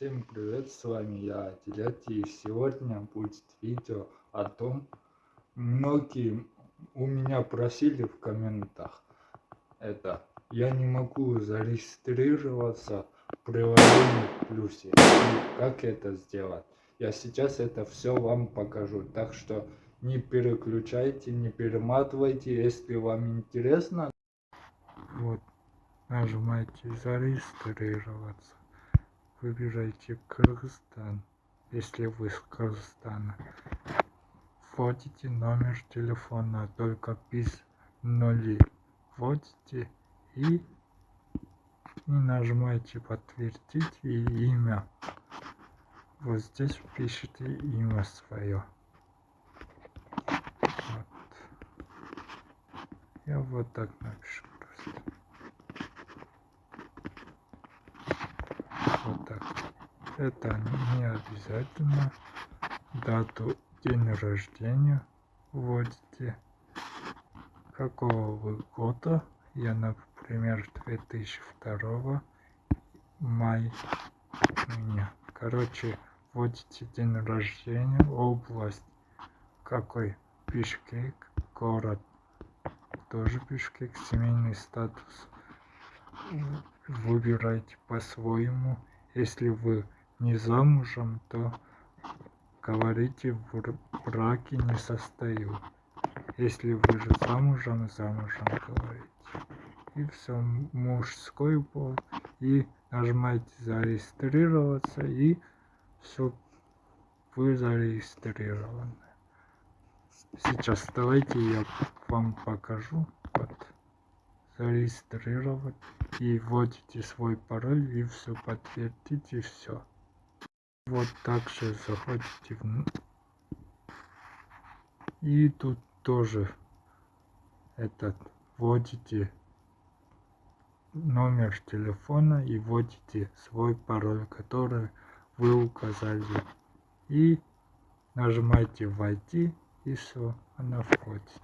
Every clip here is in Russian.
Всем привет, с вами я, Телети, и сегодня будет видео о том, многие у меня просили в комментах, это, я не могу зарегистрироваться в приложении Плюсе, как это сделать. Я сейчас это все вам покажу, так что не переключайте, не перематывайте, если вам интересно. Вот, нажимайте зарегистрироваться выбирайте Кыргызстан, если вы с Кыргызстана. Вводите номер телефона, только без нули. Вводите и, и нажимаете подтвердить и имя. Вот здесь пишите имя свое. Вот. Я вот так напишу просто. вот так. Это не обязательно. Дату день рождения вводите. Какого вы года? Я, например, 2002 май. Меня. Короче, вводите день рождения, область, какой Бишкек, город, тоже Бишкек, семейный статус. Выбирайте по-своему. Если вы не замужем, то говорите в браке не состою. Если вы же замужем, замужем говорите. И все, мужской пол. И нажимаете зарегистрироваться, и все, вы зарегистрированы. Сейчас давайте я вам покажу. Вот зарегистрировать и вводите свой пароль и все подтвердите все вот так же заходите и тут тоже этот вводите номер телефона и вводите свой пароль который вы указали. И нажимаете войти и все она входит.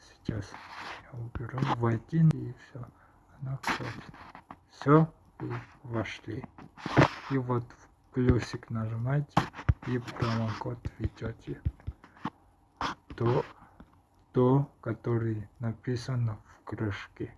Сейчас я уберу войти и все она входит. Все и вошли. И вот в плюсик нажимаете и промокод введете то то который написано в крышке